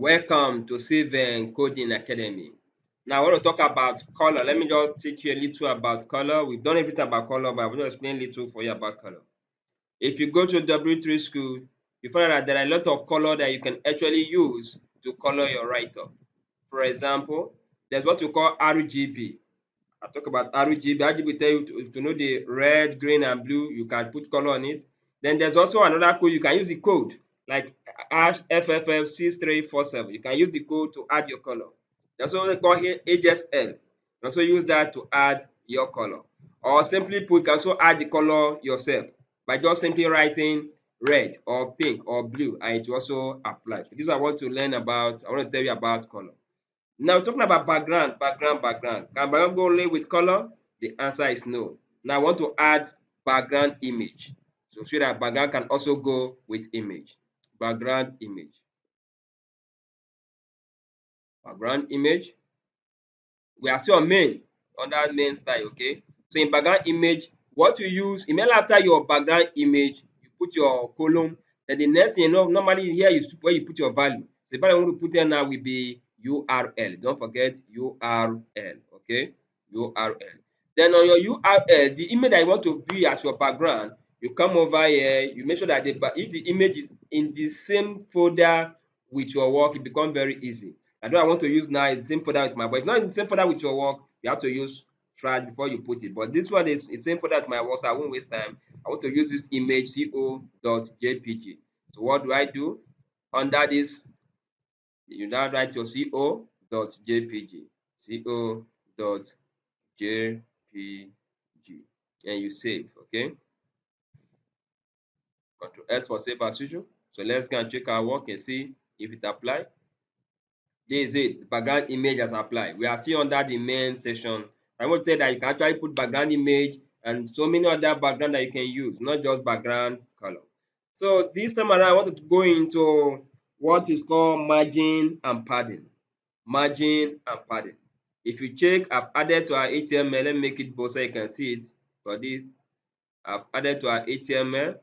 Welcome to Civil Coding Academy. Now I want to talk about color. Let me just teach you a little about color. We've done everything about color, but I want to explain a little for you about color. If you go to W3 school, you find out that there are a lot of color that you can actually use to color your write-up. For example, there's what we call RGB. I talk about RGB. RGB tell you to, to know the red, green, and blue. You can put color on it. Then there's also another code. You can use the code like hash FFF6347. You can use the code to add your color. That's what we call here HSL. You also use that to add your color. Or simply put, you can also add the color yourself by just simply writing red or pink or blue and it also apply. So this is what I want to learn about. I want to tell you about color. Now talking about background, background, background. Can background go only with color? The answer is no. Now I want to add background image. So so that background can also go with image. Background image. Background image. We are still on main, that main style, okay? So in background image, what you use, immediately after your background image, you put your column. Then the next thing you know, normally here is where you put your value. The value I want to put here now will be URL. Don't forget URL, okay? URL. Then on your URL, the image that you want to be as your background, you come over here, you make sure that the, if the image is in the same folder with your work, it becomes very easy. And what I want to use now is the same folder with my work. If not in the same folder with your work, you have to use trash before you put it. But this one is the same folder with my work, so I won't waste time. I want to use this image co.jpg. So what do I do? Under this you now write your co.jpg co.jpg and you save okay control s for save as usual so let's go and check our work and see if it apply this is it background image has applied we are still under the main section i want to say that you can actually put background image and so many other background that you can use not just background color so this time around i wanted to go into what is called margin and padding. Margin and padding. If you check, I've added to our HTML. Let me make it bold so you can see it. For this, I've added to our HTML,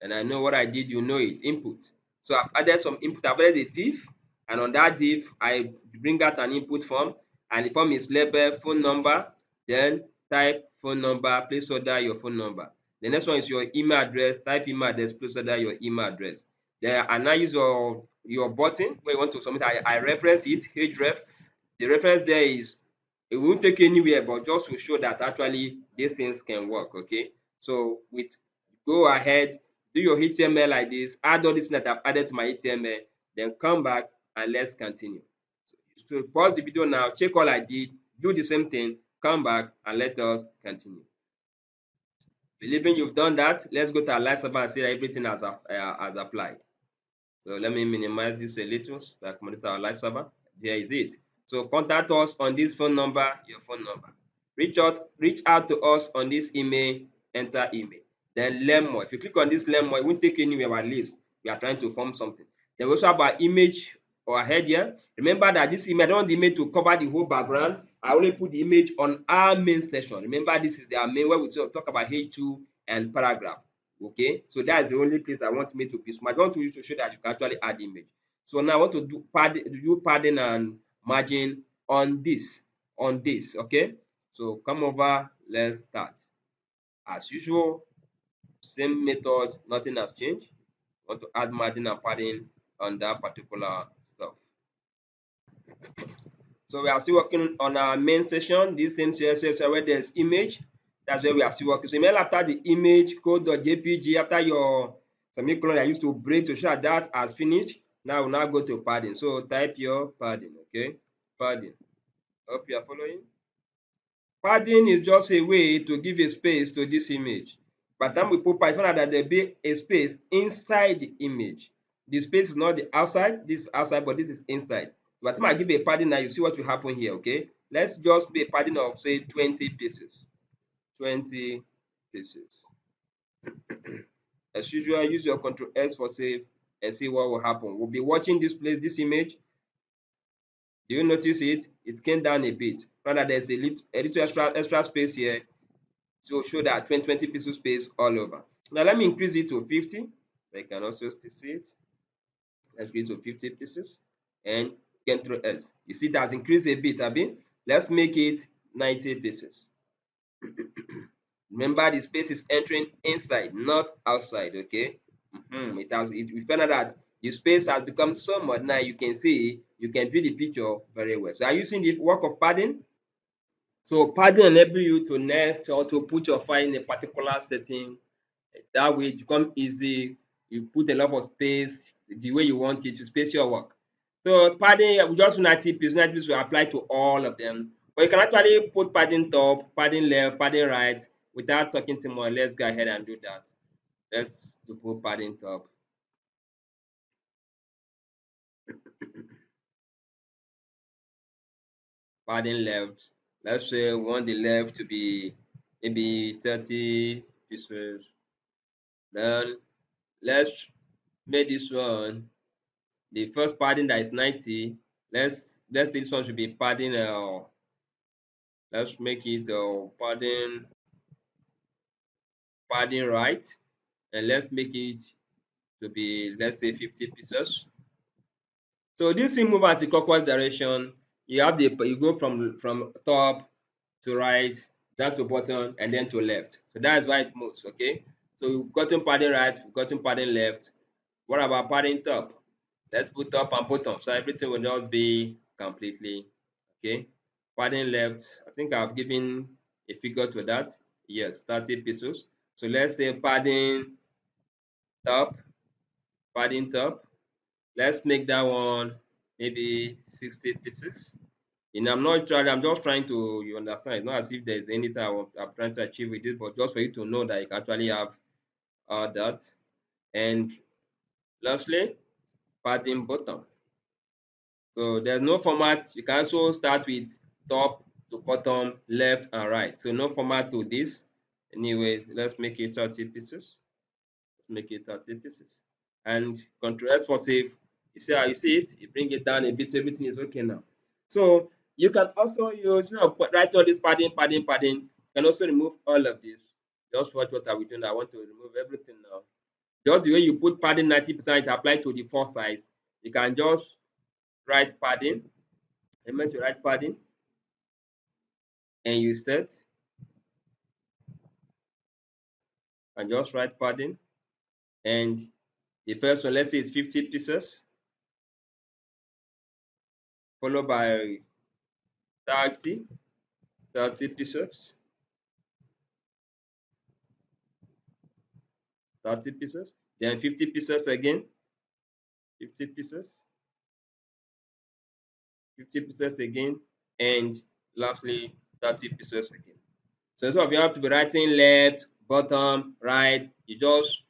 and I know what I did. You know it. Input. So I've added some input. I've added a div, and on that div, I bring out an input form, and the form is label phone number. Then type phone number, placeholder your phone number. The next one is your email address. Type email address, placeholder your email address. Then I now use your your button where you want to submit. I, I reference it, href. The reference there is it won't take anywhere, but just to show that actually these things can work. Okay. So with go ahead, do your HTML like this, add all this that I've added to my HTML, then come back and let's continue. So pause the video now, check all I did, do the same thing, come back and let us continue. Believing you've done that, let's go to our live server and see that everything has, uh, has applied. So let me minimize this a little so I can monitor our live server. There is it. So contact us on this phone number, your phone number. Reach out, reach out to us on this email, enter email. Then learn more. If you click on this learn more, it won't take anywhere at least. We are trying to form something. Then we also have our image or head here. Remember that this image, I don't want the image to cover the whole background. I only put the image on our main section. Remember, this is our main where we talk about H2 and paragraph. Okay, so that's the only place I want me to be smart. I want you to show that you can actually add image. So now I want to do padding, do padding and margin on this, on this. Okay, so come over, let's start. As usual, same method, nothing has changed. Want to add margin and padding on that particular stuff. So we are still working on our main session, this same CSS where there's image, that's where we are still working. So email after the image code.jpg, after your semicolon I used to break to show that has finished. Now we'll now go to padding. So type your padding, okay? Padding. Hope you are following. Padding is just a way to give a space to this image. By the time we put out that there be a space inside the image. The space is not the outside, this is outside, but this is inside. Time I give a padding now, you see what will happen here, okay? Let's just be a padding of say 20 pieces. 20 pieces. As usual, use your control S for save and see what will happen. We'll be watching this place, this image. Do you notice it? It came down a bit. Rather, there's a little, a little extra, extra space here to show that 20, 20 pixel space all over. Now, let me increase it to 50. I can also see it. Let's go to 50 pieces. and Control S. You see, it has increased a bit, Abi. Let's make it 90 pieces. Remember, the space is entering inside, not outside. Okay. Mm -hmm. It has. It, we found out that the space has become so much now. You can see, you can view the picture very well. So, are you seeing the work of padding? So, padding enable you to nest or to put your file in a particular setting. That way, it becomes easy. You put a lot of space the way you want it to space your work. So padding, we just 90 pieces, 90 pieces will apply to all of them. But you can actually put padding top, padding left, padding right without talking too much. Let's go ahead and do that. Let's put padding top. padding left. Let's say we want the left to be maybe 30 pieces. Then let's make this one the first padding that is 90 let's let's this one should be padding uh let's make it uh padding padding right and let's make it to be let's say 50 pieces so this thing move anti-clockwise direction you have the you go from from top to right down to bottom and then to left. So that's why it moves okay? So we've gotten padding right we've gotten padding left. What about padding top? Let's put top and bottom so everything will not be completely okay? Padding left i think i've given a figure to that. Yes 30 pieces. So let's say padding top padding top. Let's make that one maybe 60 pieces and i'm not trying i'm just trying to you understand it's not as if there's anything I want, i'm trying to achieve with it but just for you to know that you actually have uh, that and lastly padding bottom. So there's no format. You can also start with top to bottom, left and right. So no format to this. Anyway, let's make it 30 pieces. Let's make it 30 pieces. And Control S for save. You see how you see it? You bring it down a bit, everything is okay now. So you can also use, you know, write all this padding, padding, padding. You can also remove all of this. Just watch what are we doing. I want to remove everything now. Just the way you put padding 90% it to the four sides. You can just write padding. I meant to write padding. And you start. And just write padding. And the first one, let's say it's 50 pieces. Followed by 30, 30 pieces. 30 pieces. Then 50 pieces again. 50 pieces. 50 pieces again. And lastly 30 pieces again. So instead of you have to be writing left bottom right you just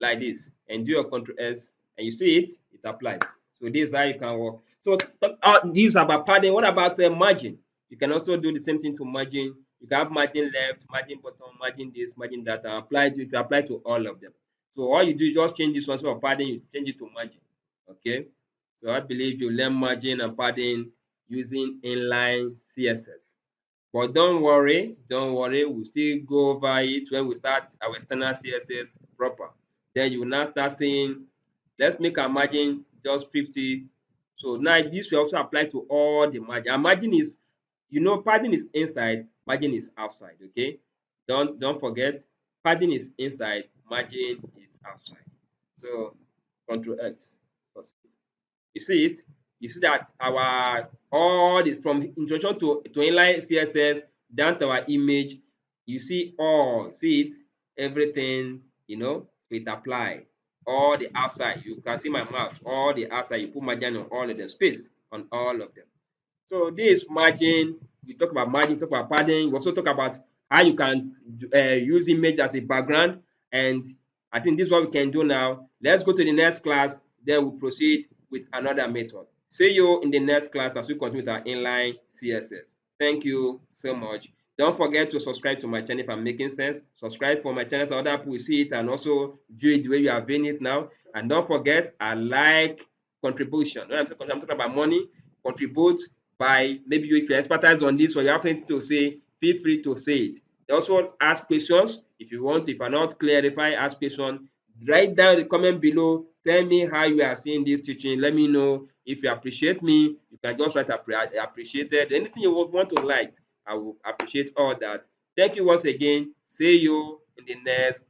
like this and do your control s and you see it it applies. So this is how you can work so uh, these about padding what about uh, margin you can also do the same thing to margin you can have margin left margin bottom margin this margin that apply to, to apply to all of them so all you do is just change this one so padding, you change it to margin. Okay. So I believe you learn margin and padding using inline CSS. But don't worry, don't worry, we'll still go over it when we start our standard CSS proper. Then you will now start saying, let's make our margin just 50. So now this will also apply to all the margin. Our margin is, you know, padding is inside, margin is outside. Okay. Don't don't forget, padding is inside, margin is outside. So Control X. You see it? You see that our all the from introduction to, to inline CSS down to our image, you see all, see it, everything, you know, it apply. All the outside, you can see my mouse, all the outside, you put margin on all of the space on all of them. So this margin, we talk about margin, talk about padding, we also talk about how you can uh, use image as a background and I think this is what we can do now. Let's go to the next class, then we'll proceed with another method. See you in the next class as we continue with our inline CSS. Thank you so much. Don't forget to subscribe to my channel if I'm making sense. Subscribe for my channel so other people will see it and also view it the way you are viewing it now. And don't forget, I like contribution. When I'm talking, I'm talking about money, contribute by maybe you if you expertise on this or you have anything to say, feel free to say it. Also ask questions if you want. If I'm not clarify, ask questions. Write down the comment below. Tell me how you are seeing this teaching. Let me know if you appreciate me. You can just write appreciated. Anything you want to like. I will appreciate all that. Thank you once again. See you in the next